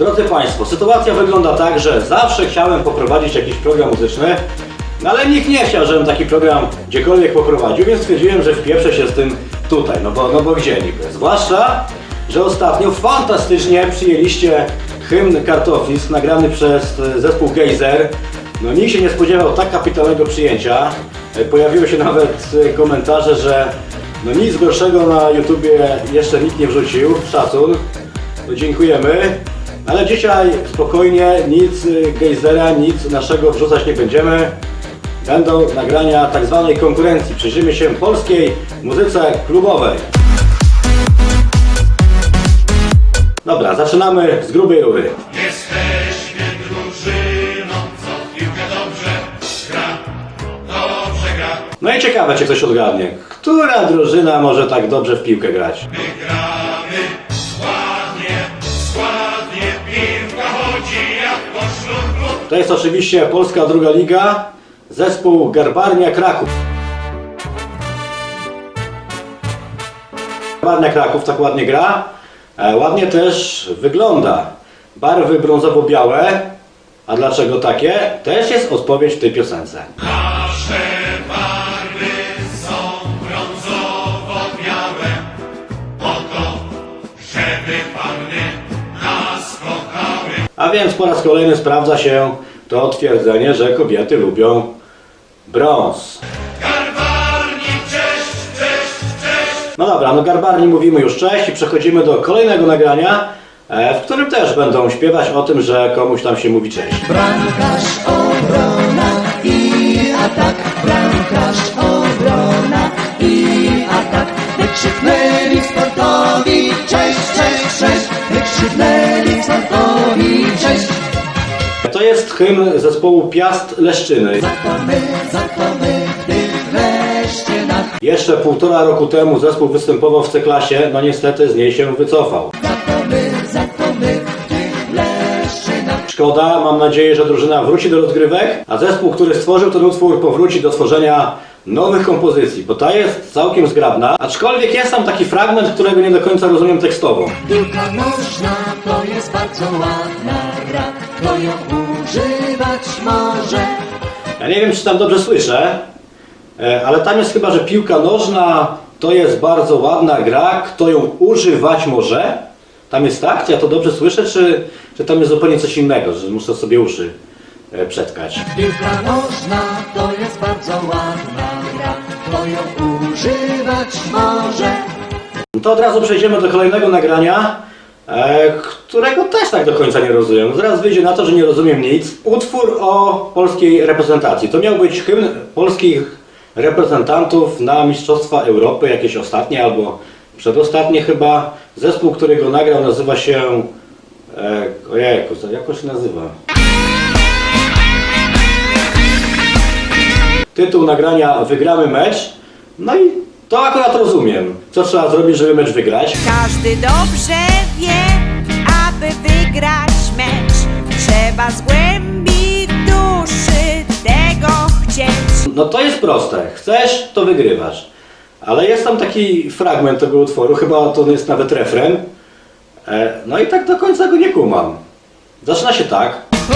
Drodzy Państwo, sytuacja wygląda tak, że zawsze chciałem poprowadzić jakiś program muzyczny, no ale nikt nie chciał, żebym taki program gdziekolwiek poprowadził, więc stwierdziłem, że wpieprzę się z tym tutaj, no bo, no bo gdzie niby? Zwłaszcza, że ostatnio fantastycznie przyjęliście hymn Kartoflisk nagrany przez e, zespół Gejzer. No nikt się nie spodziewał tak kapitalnego przyjęcia. E, Pojawiły się nawet e, komentarze, że no nic gorszego na YouTubie jeszcze nikt nie wrzucił. Szacun. No dziękujemy. Ale dzisiaj spokojnie, nic Gejzera, nic naszego wrzucać nie będziemy. Będą nagrania tak zwanej konkurencji. Przyjrzymy się polskiej muzyce klubowej. Dobra, zaczynamy z grubej rury. Jesteśmy drużyną, co w piłkę dobrze gra, dobrze gra. No i ciekawe, czy ktoś odgadnie, która drużyna może tak dobrze w piłkę grać. To jest oczywiście Polska Druga Liga, zespół Garbarnia Kraków. Garbarnia Kraków tak ładnie gra, e, ładnie też wygląda. Barwy brązowo-białe, a dlaczego takie? Też jest odpowiedź w tej piosence. A więc po raz kolejny sprawdza się to twierdzenie, że kobiety lubią brąz. Garbarnik, cześć, cześć, cześć. No dobra, no Garbarni mówimy już cześć i przechodzimy do kolejnego nagrania, e, w którym też będą śpiewać o tym, że komuś tam się mówi cześć. Bramkarz, obrona i atak. Bramkarz, obrona i atak. Wykrzyknęli sportowi hymn zespołu Piast Leszczyny. To to Jeszcze półtora roku temu zespół występował w C-klasie, no niestety z niej się wycofał. Za to my, za to my, gdy wreszcie na Szkoda, mam nadzieję, że drużyna wróci do rozgrywek, a zespół, który stworzył ten utwór, powróci do tworzenia nowych kompozycji, bo ta jest całkiem zgrabna, aczkolwiek jest tam taki fragment, którego nie do końca rozumiem tekstowo. Piłka nożna to jest bardzo ładna gra. Kto ją używać może? Ja nie wiem, czy tam dobrze słyszę, e, ale tam jest chyba, że piłka nożna to jest bardzo ładna gra, kto ją używać może. Tam jest tak? Czy ja to dobrze słyszę, czy, czy tam jest zupełnie coś innego, że muszę sobie uszy e, przetkać? Piłka nożna to jest bardzo ładna gra. Kto ją używać może? To od razu przejdziemy do kolejnego nagrania, którego też tak do końca nie rozumiem. Zaraz wyjdzie na to, że nie rozumiem nic. Utwór o polskiej reprezentacji. To miał być hymn polskich reprezentantów na Mistrzostwa Europy, jakieś ostatnie albo przedostatnie chyba. Zespół, który go nagrał nazywa się... E, ojejku, jak on się nazywa? Tytuł nagrania Wygramy mecz. No i to akurat rozumiem. Co trzeba zrobić, żeby mecz wygrać? Każdy dobrze wie, aby wygrać mecz, trzeba z głębi duszy tego chcieć. No to jest proste. Chcesz, to wygrywasz. Ale jest tam taki fragment tego utworu, chyba to jest nawet refren. E, No i tak do końca go nie kumam. Zaczyna się tak. Polska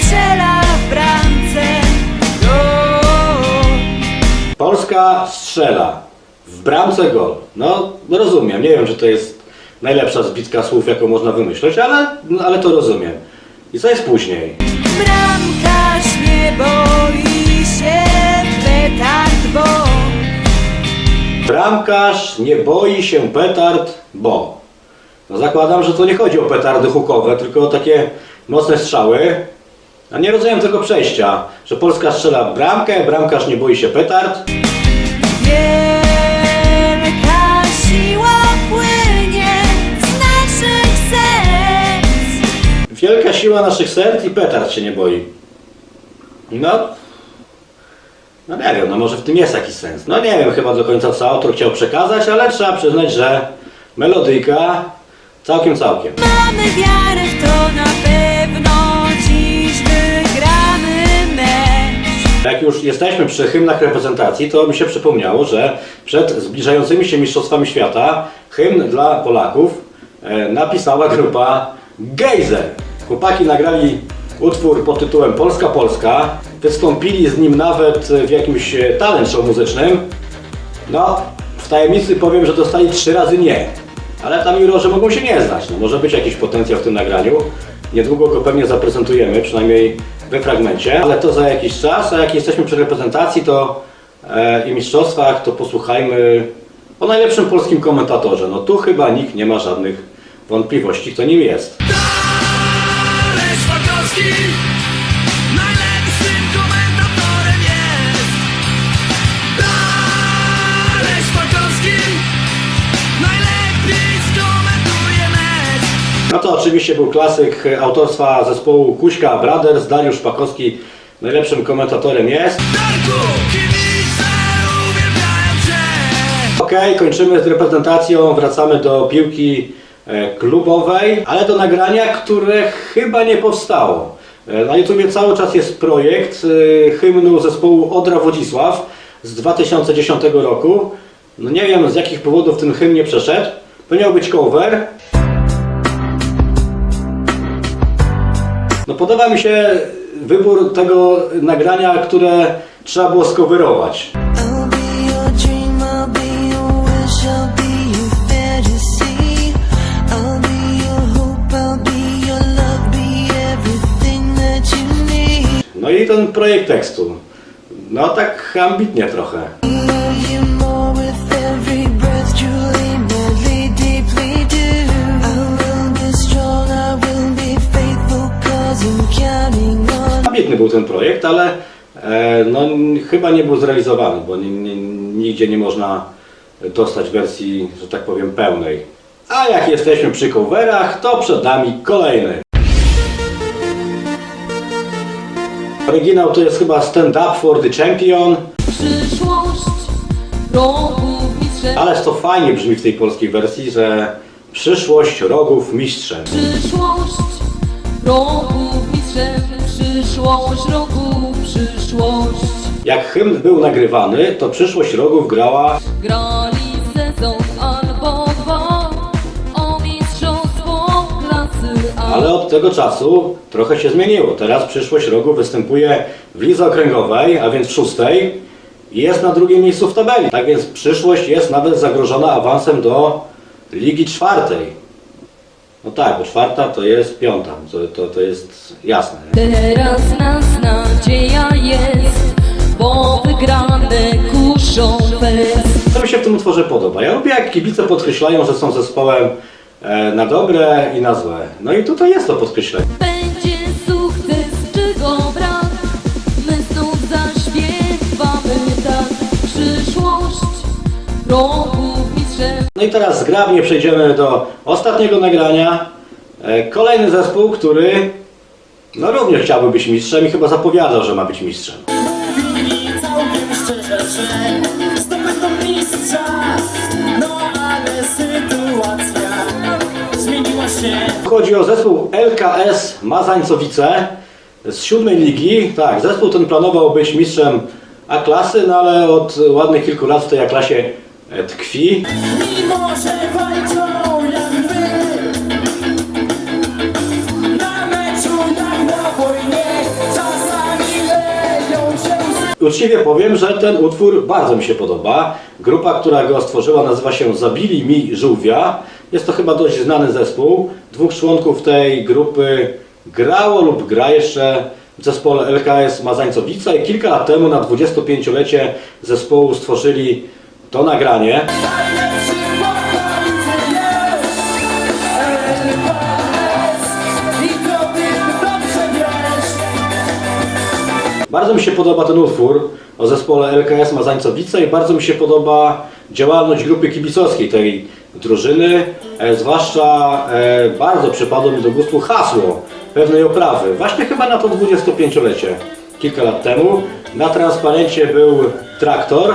strzela w bramce. Polska strzela. W bramce gol. No rozumiem. Nie wiem, czy to jest najlepsza zbitka słów, jaką można wymyśleć, ale, no, ale to rozumiem. I co jest później? Bramkarz nie boi się petard, bo Bramkarz nie boi się petard, bo. No zakładam, że to nie chodzi o petardy hukowe, tylko o takie mocne strzały. A nie rozumiem tego przejścia, że Polska strzela bramkę, bramkarz nie boi się petard. wielka Wielka siła naszych serc i petard się nie boi. No, no nie wiem, no może w tym jest jakiś sens. No nie wiem chyba do końca co autor chciał przekazać, ale trzeba przyznać, że melodyjka całkiem, całkiem. Mamy wiarę w to na pewno dziś wygramy mecz. Jak już jesteśmy przy hymnach reprezentacji, to mi się przypomniało, że przed zbliżającymi się Mistrzostwami Świata hymn dla Polaków e, napisała grupa Gejzer. Chłopaki nagrali utwór pod tytułem Polska Polska. Wystąpili z nim nawet w jakimś e, talent show muzycznym. No, w tajemnicy powiem, że dostali trzy razy nie. Ale tam jurorzy mogą się nie znać. No, może być jakiś potencjał w tym nagraniu. Niedługo go pewnie zaprezentujemy, przynajmniej we fragmencie. Ale to za jakiś czas, a jak jesteśmy przy reprezentacji to e, i mistrzostwach, to posłuchajmy o najlepszym polskim komentatorze. No tu chyba nikt nie ma żadnych wątpliwości, kto nim jest. Szpakowski najlepszym komentatorem jest. Dalej Szpakowski najlepiej skomentuje mecz. No to oczywiście był klasyk autorstwa zespołu Kuśka Brothers. Dariusz Pakowski najlepszym komentatorem jest. Darku, kibice uwielbiają cię. Okej, kończymy z reprezentacją, wracamy do piłki klubowej, ale do nagrania, które chyba nie powstało. E, Na YouTubie cały czas jest projekt e, hymnu zespołu Odra Wodzisław z 2010 roku. No nie wiem z jakich powodów ten hymn nie przeszedł. To miał być cover. No podoba mi się wybór tego nagrania, które trzeba było skowerować. No i ten projekt tekstu. No tak ambitnie trochę. Ambitny był ten projekt, ale e, no, chyba nie był zrealizowany, bo ni, ni, nigdzie nie można dostać wersji, że tak powiem, pełnej. A jak jesteśmy przy coverach, to przed nami kolejny. Oryginał to jest chyba Stand Up for the Champion, Przyszłość rogów mistrzem. Ależ to fajnie brzmi w tej polskiej wersji, że przyszłość rogów mistrzem. Przyszłość rogów mistrzem. Przyszłość rogów, przyszłość. Jak hymn był nagrywany, to przyszłość rogów grała Grali sezon albo Ale od tego czasu trochę się zmieniło. Teraz przyszłość rogu występuje w lidze okręgowej, a więc w szóstej i jest na drugim miejscu w tabeli. Tak więc przyszłość jest nawet zagrożona awansem do ligi czwartej. No tak, bo czwarta to jest piąta, to, to, to jest jasne. Nie? Teraz nas nadzieja jest Bo wygrane kuszą fest Co mi się w tym utworze podoba? Ja lubię jak kibice podkreślają, że są zespołem na dobre i na złe. No i tutaj jest to podkreślenie. Będzie sukces, czego brak My znów zaśpiewamy tak Przyszłość rogów mistrzem No i teraz zgrabnie przejdziemy do ostatniego nagrania. E, Kolejny zespół, który no również chciałby być mistrzem i chyba zapowiadał, że ma być mistrzem. Mówili całkiem szczerze, że zdobędą mistrza No ale sytuacja Chodzi o zespół LKS Mazańcowice z siódmej ligi. Tak, zespół ten planował być mistrzem A-klasy, no ale od ładnych kilku lat w tej A-klasie tkwi. Mimo, że walczą Uczciwie powiem, że ten utwór bardzo mi się podoba. Grupa, która go stworzyła nazywa się Zabili mi żółwia. Jest to chyba dość znany zespół. Dwóch członków tej grupy grało lub gra jeszcze w zespole LKS Mazańcowica i kilka lat temu na 25-lecie zespołu stworzyli to nagranie. Bardzo mi się podoba ten utwór o zespole LKS Mazańcowice i bardzo mi się podoba działalność grupy kibicowskiej tej drużyny. E, zwłaszcza e, bardzo przypadło mi do gustu hasło pewnej oprawy. Właśnie chyba na to 25-lecie, kilka lat temu. Na transparencie był traktor,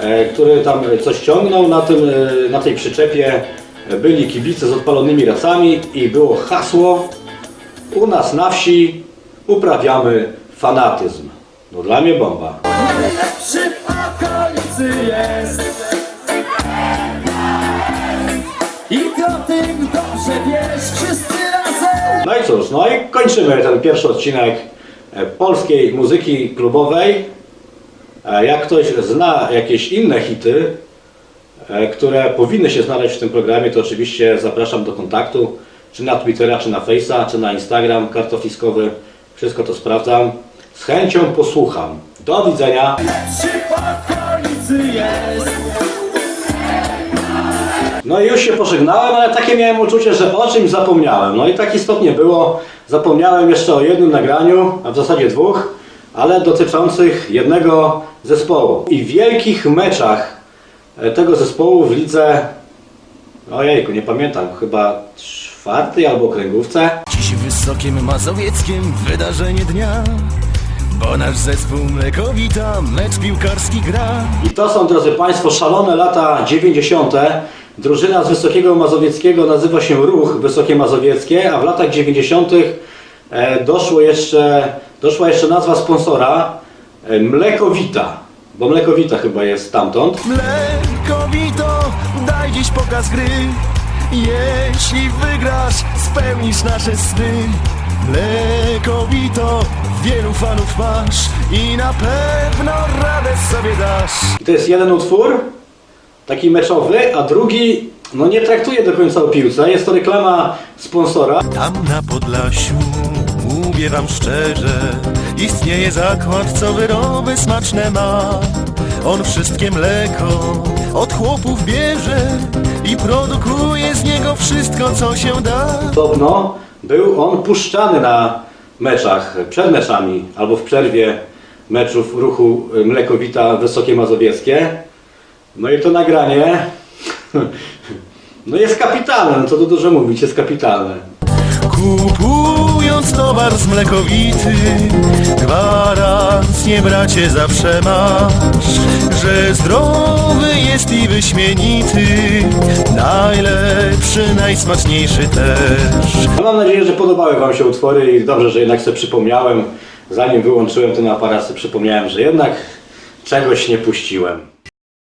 e, który tam coś ciągnął. Na, tym, na tej przyczepie byli kibice z odpalonymi racami i było hasło u nas na wsi uprawiamy fanatyzm. No dla mnie bomba. Najlepszy w okolicy jest I to tym dobrze No i cóż, no i kończymy ten pierwszy odcinek e, polskiej muzyki klubowej. E, Jak ktoś zna jakieś inne hity, e, które powinny się znaleźć w tym programie, to oczywiście zapraszam do kontaktu, czy na Twittera, czy na Face'a, czy na Instagram kartofliskowy. Wszystko to sprawdzam. Z chęcią posłucham. Do widzenia. W? No i już się pożegnałem, ale takie miałem uczucie, że o czymś zapomniałem. No i tak istotnie było. Zapomniałem jeszcze o jednym nagraniu, a w zasadzie dwóch, ale dotyczących jednego zespołu. I wielkich meczach e, tego zespołu w lidze, ojejku, nie pamiętam, chyba czwartej albo okręgówce. Dziś w Wysokim Mazowieckiem wydarzenie dnia Bo nasz zespół Mlekowita mecz piłkarski gra I to są, drodzy Państwo, szalone lata 90. Drużyna z Wysokiego Mazowieckiego nazywa się Ruch Wysokie Mazowieckie, a w latach 90. e, doszło jeszcze, doszła jeszcze nazwa sponsora e, Mlekowita, bo Mlekowita chyba jest stamtąd. Mlekowito, daj dziś pokaz gry Jeśli wygrasz, spełnisz nasze sny Mlekowito, wielu fanów masz I na pewno radę sobie dasz I to jest jeden utwór, taki meczowy, a drugi no nie traktuje do końca o piłce. Jest to reklama sponsora. Tam na Podlasiu, mówię wam szczerze Istnieje zakład, co wyroby smaczne ma On wszystkie mleko od chłopów bierze I produkuje z niego wszystko, co się da Podobno był on puszczany na meczach, przed meczami albo w przerwie meczów ruchu Mlekowita Wysokie Mazowieckie. No i to nagranie no jest kapitalne, co tu dużo mówić, jest kapitalne. Kupując towar z mlekowity Gwarancję bracie zawsze masz Że zdrowy jest i wyśmienity Najlepszy, najsmaczniejszy też mam nadzieję, że podobały Wam się utwory i dobrze, że jednak sobie przypomniałem, zanim wyłączyłem ten aparat, sobie przypomniałem, że jednak czegoś nie puściłem.